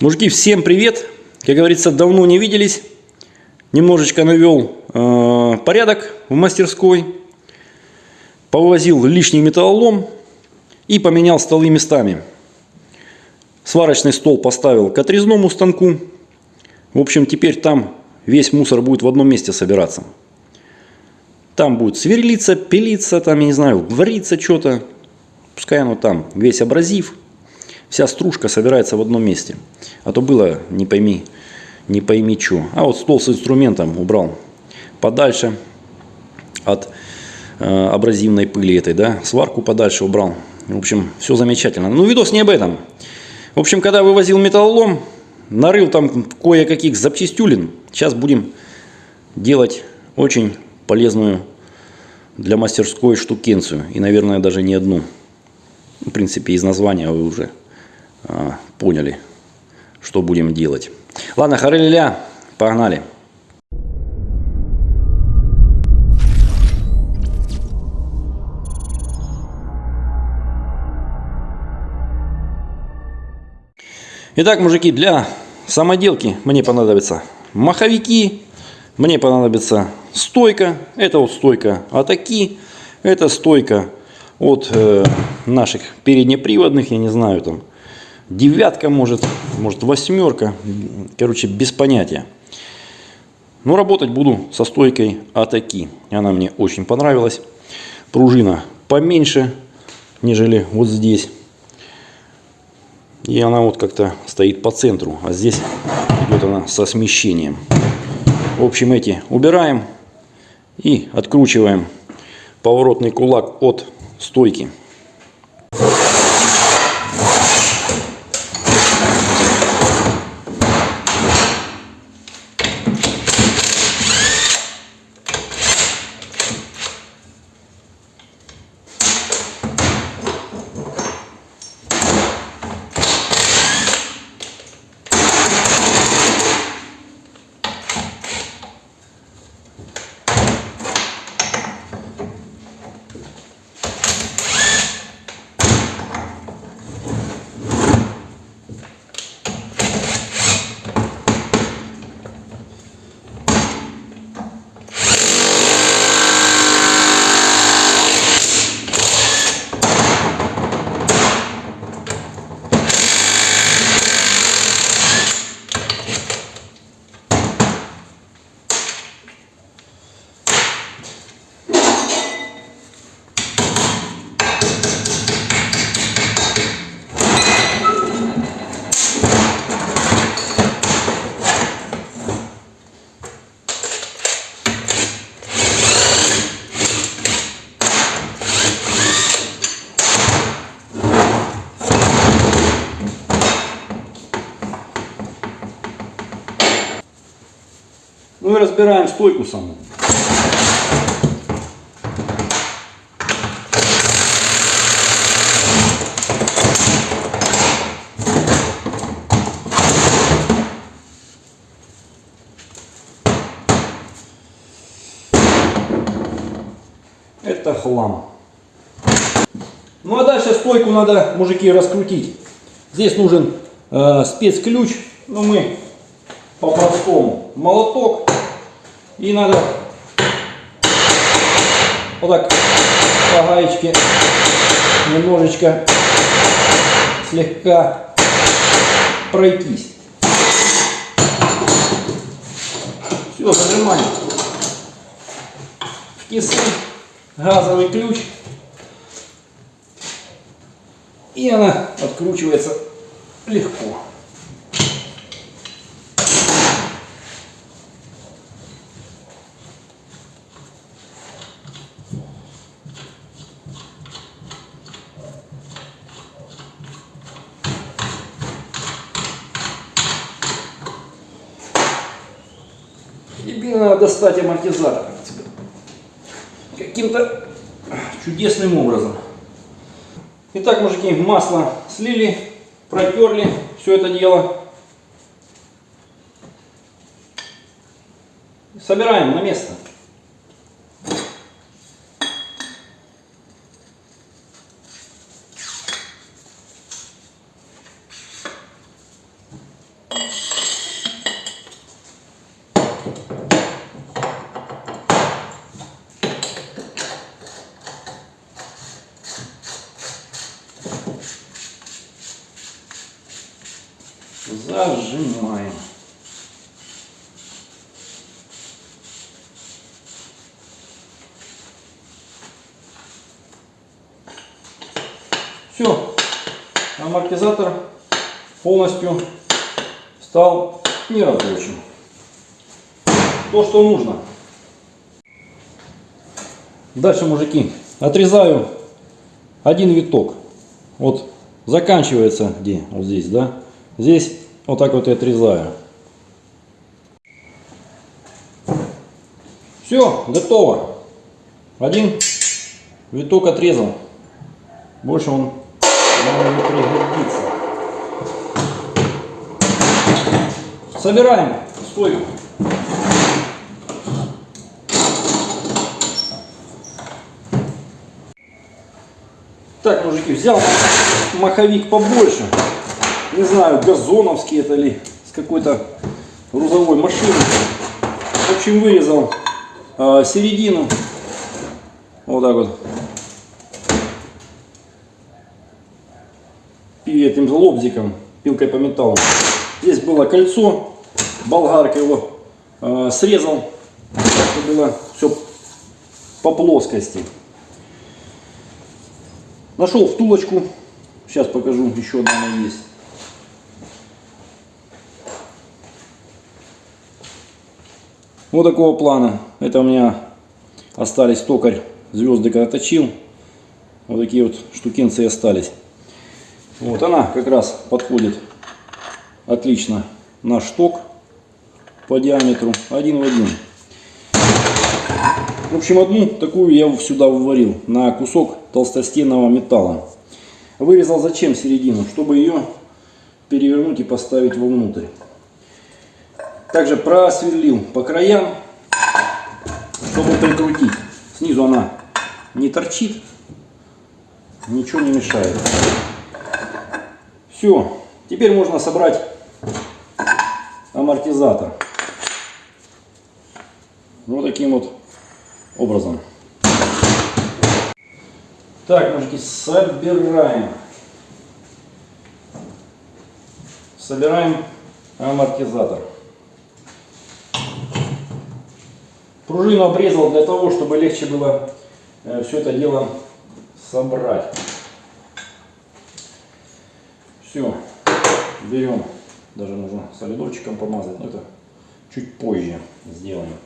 Мужики, всем привет! Как говорится, давно не виделись. Немножечко навел э, порядок в мастерской. Повозил лишний металлолом и поменял столы местами. Сварочный стол поставил к отрезному станку. В общем, теперь там весь мусор будет в одном месте собираться. Там будет сверлиться, пилиться, там, я не знаю, вариться что-то. Пускай оно там, весь абразив, вся стружка собирается в одном месте. А то было, не пойми, не пойми что. А вот стол с инструментом убрал подальше от э, абразивной пыли этой, да. Сварку подальше убрал. В общем, все замечательно. Ну, видос не об этом. В общем, когда вывозил металлолом, нарыл там кое-каких запчастюлин. Сейчас будем делать очень полезную для мастерской штукенцию. И, наверное, даже не одну. В принципе, из названия вы уже поняли, что будем делать. Ладно, хареля, погнали. Итак, мужики, для самоделки мне понадобятся маховики, мне понадобится стойка. Это вот стойка атаки. Это стойка от э, наших переднеприводных, я не знаю, там девятка может, может восьмерка. Короче, без понятия. Но работать буду со стойкой атаки. Она мне очень понравилась. Пружина поменьше, нежели вот здесь. И она вот как-то стоит по центру. А здесь идет она со смещением. В общем, эти убираем и откручиваем поворотный кулак от стойки. Разбираем стойку саму. Это хлам. Ну а дальше стойку надо, мужики, раскрутить. Здесь нужен э, спецключ. Ну, мы по-простому молоток и надо вот так по гаечке немножечко слегка пройтись. Все, зажимаем в кисы, газовый ключ. И она откручивается легко. Достать амортизатор каким-то чудесным образом. Итак, мужики, масло слили, протерли все это дело. Собираем на место. Зажимаем. Все, амортизатор полностью стал нерабочим. То, что нужно. Дальше, мужики, отрезаю один виток. Вот заканчивается где? Вот здесь, да? Здесь вот так вот и отрезаю. Все, готово. Один виток отрезал. Больше он не пригодится. Собираем стойку. Так, мужики, взял маховик побольше. Не знаю, газоновский это ли, с какой-то грузовой машины. В общем, вырезал э, середину. Вот так вот. этим лобзиком, пилкой по металлу. Здесь было кольцо, болгарка его э, срезал, чтобы было все по плоскости. Нашел втулочку, сейчас покажу, еще одна есть. Вот такого плана. Это у меня остались токарь звезды когда точил. Вот такие вот штукенцы остались. Вот она как раз подходит отлично на шток по диаметру один в один. В общем, одну такую я сюда выварил на кусок толстостенного металла. Вырезал зачем середину? Чтобы ее перевернуть и поставить вовнутрь. Также просверлил по краям, чтобы прикрутить. Снизу она не торчит, ничего не мешает. Все, теперь можно собрать амортизатор. Вот таким вот образом. Так, мужики, собираем. Собираем амортизатор. Пружину обрезал для того, чтобы легче было э, все это дело собрать. Все, берем, даже нужно солидорчиком помазать, но это чуть позже сделаем.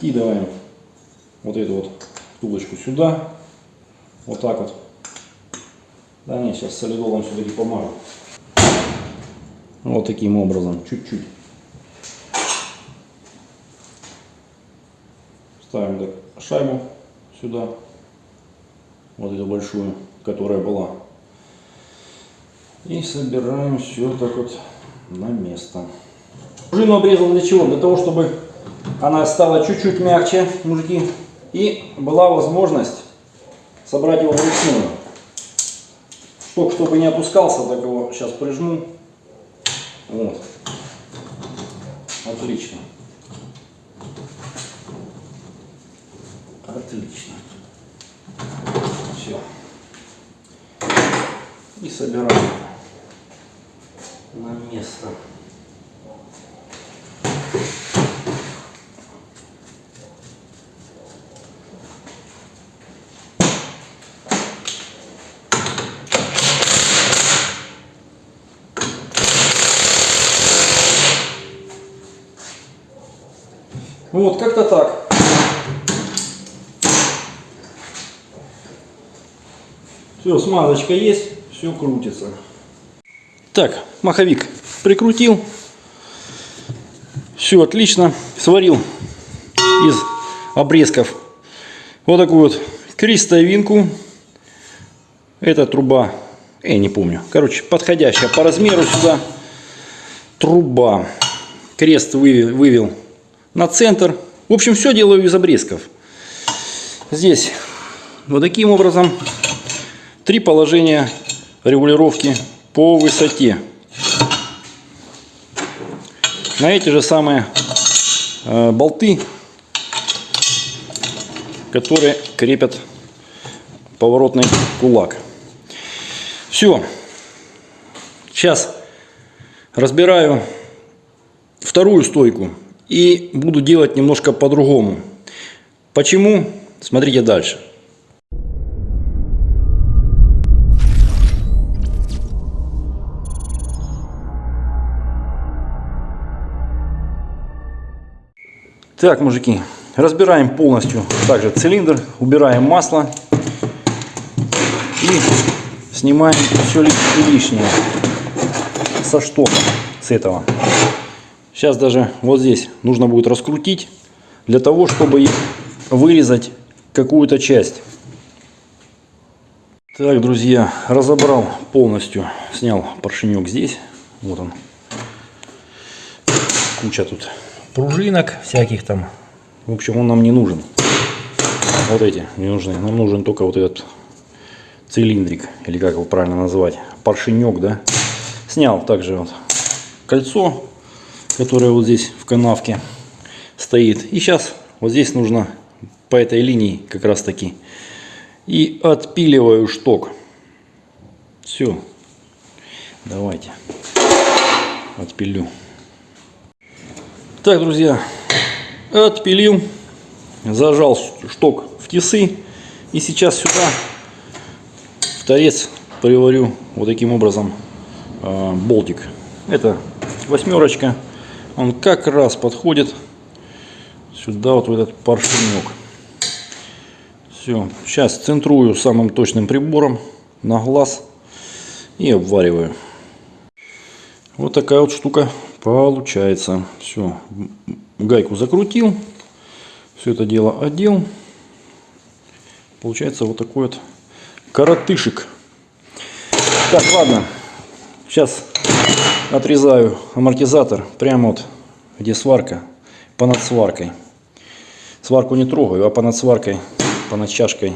Кидываем вот эту вот тулочку сюда, вот так вот. Да не, сейчас солидолом все-таки помажу. Вот таким образом, чуть-чуть. Ставим шайбу сюда, вот эту большую, которая была. И собираем все так вот на место. Пружину обрезал для чего? Для того, чтобы она стала чуть-чуть мягче, мужики, и была возможность собрать его вручную. Шток, чтобы не опускался, так его сейчас прижму. Вот. Отлично. Отлично. Все. И собираем на место. Вот, как-то так. Все, смазочка есть, все крутится. Так, маховик прикрутил. Все отлично. Сварил из обрезков вот такую вот крестовинку. Это труба, я не помню. Короче, подходящая по размеру сюда труба. Крест вывел, вывел на центр. В общем, все делаю из обрезков. Здесь вот таким образом Три положения регулировки по высоте. На эти же самые э, болты которые крепят поворотный кулак. Все. Сейчас разбираю вторую стойку и буду делать немножко по-другому. Почему? Смотрите дальше. Так, мужики, разбираем полностью также цилиндр, убираем масло и снимаем все лишнее со штока с этого. Сейчас даже вот здесь нужно будет раскрутить для того, чтобы вырезать какую-то часть. Так, друзья, разобрал полностью, снял поршенек здесь. Вот он. Куча тут пружинок всяких там. В общем, он нам не нужен. Вот эти не нужны. Нам нужен только вот этот цилиндрик, или как его правильно назвать, поршенек, да. Снял также вот кольцо, которое вот здесь в канавке стоит. И сейчас вот здесь нужно по этой линии как раз таки и отпиливаю шток. Все. Давайте. Отпилю. Так, друзья, отпилил, зажал шток в тисы. И сейчас сюда в торец приварю вот таким образом э, болтик. Это восьмерочка. Он как раз подходит сюда, вот в этот поршенек. Все, сейчас центрую самым точным прибором на глаз и обвариваю. Вот такая вот штука получается. Все, гайку закрутил, все это дело одел. Получается вот такой вот коротышек. Так, ладно, сейчас отрезаю амортизатор прямо вот, где сварка, понад сваркой. Сварку не трогаю, а понад сваркой, понад чашкой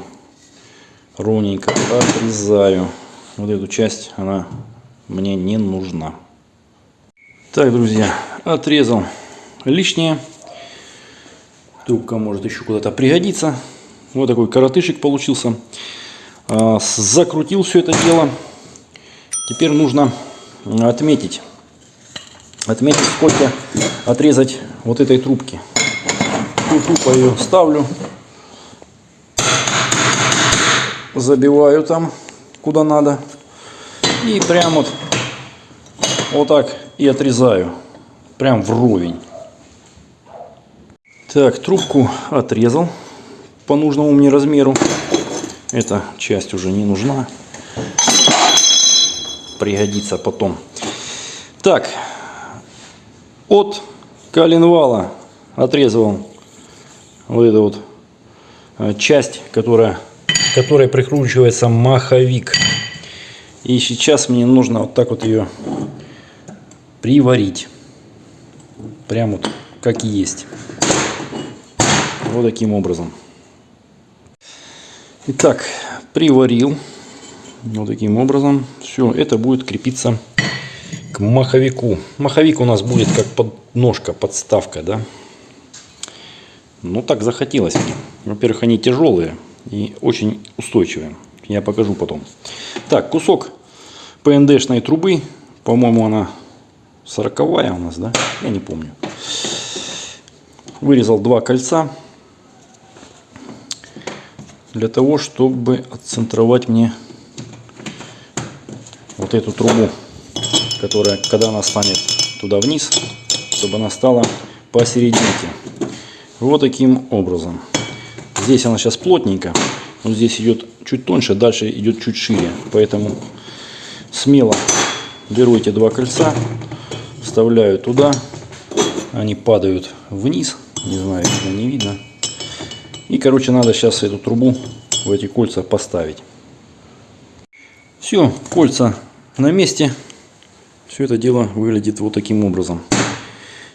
ровненько отрезаю. Вот эту часть, она мне не нужна. Так, друзья, отрезал лишнее. Трубка может еще куда-то пригодиться. Вот такой коротышек получился. А, закрутил все это дело. Теперь нужно отметить. Отметить, сколько отрезать вот этой трубки. Тупо ее ставлю. Забиваю там, куда надо. И прям вот, вот так и отрезаю. Прям вровень. Так, трубку отрезал по нужному мне размеру. Эта часть уже не нужна. Пригодится потом. Так, от коленвала отрезал вот эту вот э, часть, которая, которой прикручивается маховик. И сейчас мне нужно вот так вот ее приварить. Прям вот как есть. Вот таким образом. Итак, приварил. Вот таким образом. Все, это будет крепиться к маховику. Маховик у нас будет как подножка, подставка, да. Ну так захотелось мне. Во-первых, они тяжелые и очень устойчивые. Я покажу потом. Так, кусок ПНДшной трубы. По-моему, она сороковая у нас, да? Я не помню. Вырезал два кольца для того, чтобы отцентровать мне вот эту трубу, которая, когда она станет туда вниз, чтобы она стала посерединке. Вот таким образом. Здесь она сейчас плотненько, но здесь идет чуть тоньше, дальше идет чуть шире. Поэтому смело беру эти два кольца, вставляю туда, они падают вниз, не знаю, видно, не видно. И, короче, надо сейчас эту трубу в эти кольца поставить. Все, кольца на месте. Все это дело выглядит вот таким образом.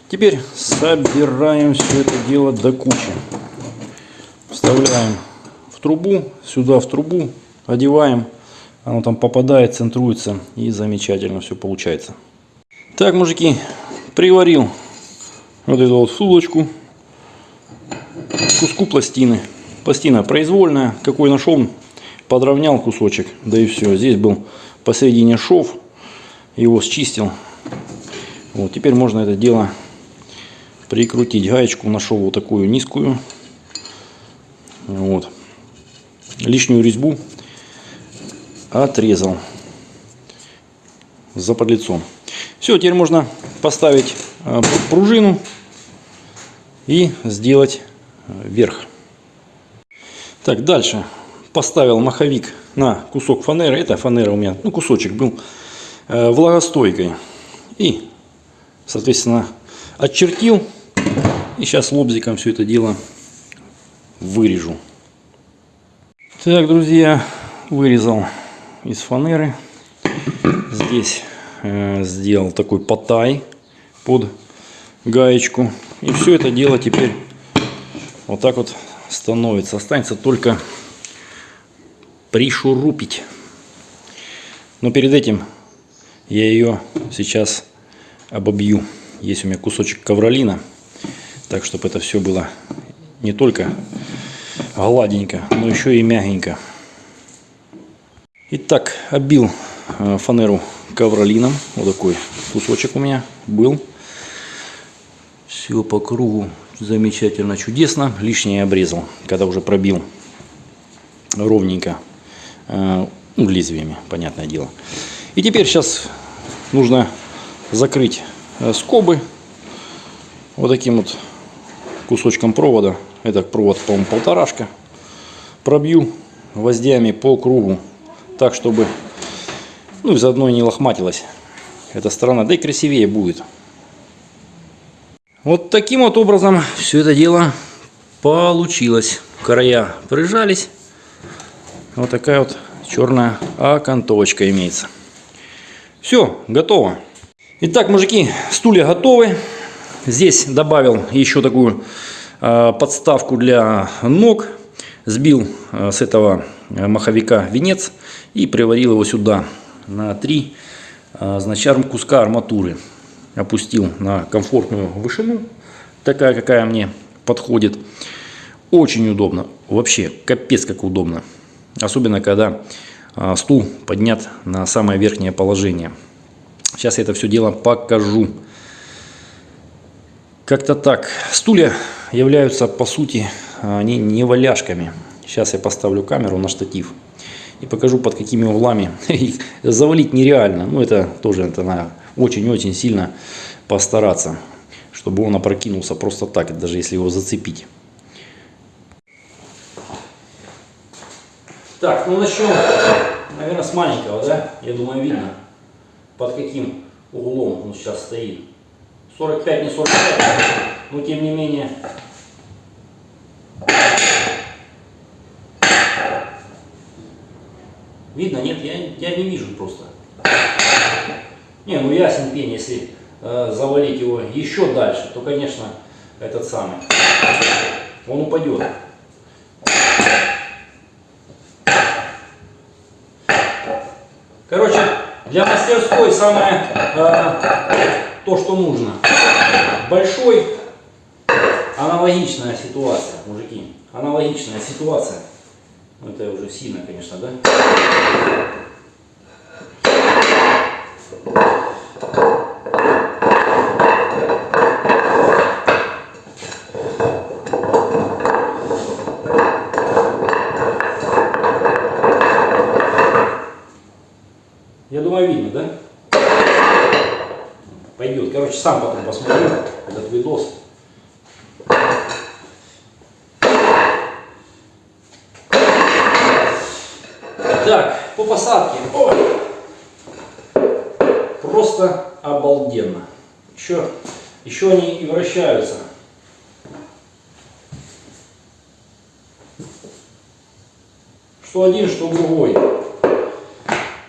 Теперь собираем все это дело до кучи. Вставляем в трубу, сюда в трубу, одеваем. Оно там попадает, центруется и замечательно все получается. Так, мужики, приварил вот эту вот втулочку куску пластины. Пластина произвольная. Какой нашел, подровнял кусочек. Да и все. Здесь был посередине шов. Его счистил. Вот, теперь можно это дело прикрутить. Гаечку нашел вот такую низкую. Вот. Лишнюю резьбу отрезал за подлицом. Все, теперь можно поставить а, пружину и сделать а, верх. Так, дальше поставил маховик на кусок фанеры. Это фанера у меня, ну, кусочек был э, влагостойкой. И, соответственно, отчертил. И сейчас лобзиком все это дело вырежу. Так, друзья, вырезал из фанеры. Здесь э, сделал такой потай под гаечку. И все это дело теперь вот так вот становится. Останется только пришурупить. Но перед этим я ее сейчас обобью. Есть у меня кусочек ковролина. Так, чтобы это все было не только гладенько, но еще и мягенько. Итак, обил э, фанеру ковролином. Вот такой кусочек у меня был. Все по кругу замечательно, чудесно. Лишнее обрезал, когда уже пробил ровненько ну, лезвиями, понятное дело. И теперь сейчас нужно закрыть э, скобы вот таким вот кусочком провода. Это провод, по-моему, полторашка. Пробью гвоздями по кругу, так, чтобы ну, и заодно не лохматилась эта сторона, да и красивее будет. Вот таким вот образом все это дело получилось. Края прижались. Вот такая вот черная окантовочка имеется. Все, готово. Итак, мужики, стулья готовы. Здесь добавил еще такую э, подставку для ног. Сбил э, с этого маховика венец и приварил его сюда на 3 э, значит, куска арматуры опустил на комфортную вышину, такая, какая мне подходит. Очень удобно, вообще капец как удобно. Особенно, когда а, стул поднят на самое верхнее положение. Сейчас я это все дело покажу. Как-то так. Стулья являются, по сути, они не валяшками. Сейчас я поставлю камеру на штатив и покажу, под какими углами. Их завалить нереально. Ну, это тоже это надо очень-очень сильно постараться, чтобы он опрокинулся просто так, даже если его зацепить. Так, ну начнем, наверное, с маленького, да? Я думаю, видно, под каким углом он сейчас стоит. 45, не 45, но тем не менее Видно? Нет? Я, я не вижу просто. Не, ну ясен пень, если э, завалить его еще дальше, то, конечно, этот самый, он упадет. Короче, для мастерской самое э, то, что нужно. Большой, аналогичная ситуация, мужики. Аналогичная ситуация. Ну, это уже сильно, конечно, да? Я думаю, видно, да? Пойдет. Посмотрю этот видос. Так, по посадке. Ой. Просто обалденно. Еще, еще они и вращаются. Что один, что другой.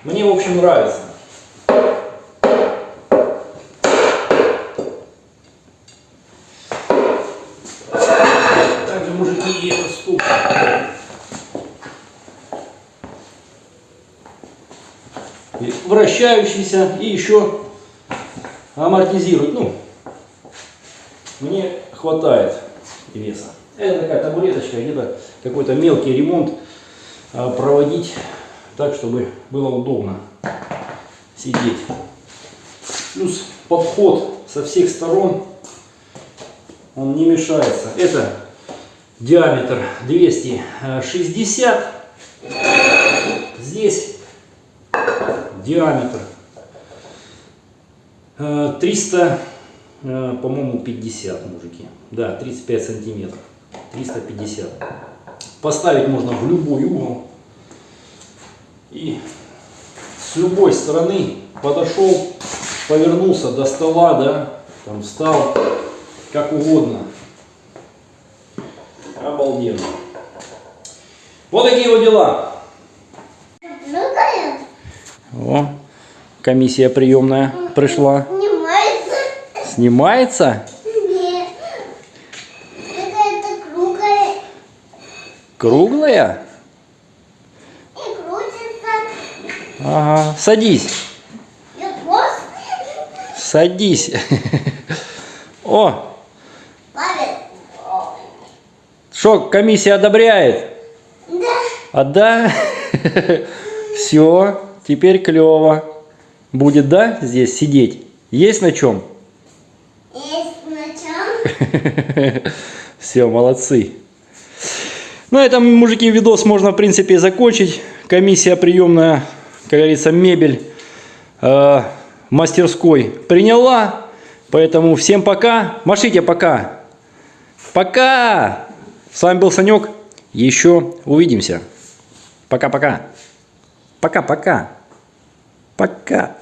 Мне, в общем, нравится. Также мужики и этот стул. Вращающийся и еще амортизирует. Ну, мне хватает веса. Это такая табуреточка, где-то какой-то мелкий ремонт а, проводить так, чтобы было удобно сидеть. Плюс подход со всех сторон, он не мешается. Это диаметр 260. Здесь диаметр э, 300, э, по-моему, 50, мужики. Да, 35 сантиметров. 350. Поставить можно в любой угол. И с любой стороны подошел, повернулся до стола, да, там встал, как угодно. Обалденно. Вот такие вот дела. О, комиссия приемная пришла. снимается. Снимается? Нет. Какая-то круглая Круглая? и крутится. Ага. Садись. Садись. О, что, комиссия одобряет? Да. А да? Все, теперь клево. Будет, да, здесь сидеть? Есть на чем? Есть начал. Все, молодцы. На этом, мужики, видос можно, в принципе, закончить. Комиссия приемная, как говорится, мебель э, мастерской приняла. Поэтому всем пока. Машите пока. Пока. С вами был Санек. Еще увидимся. Пока-пока. Пока-пока. Пока.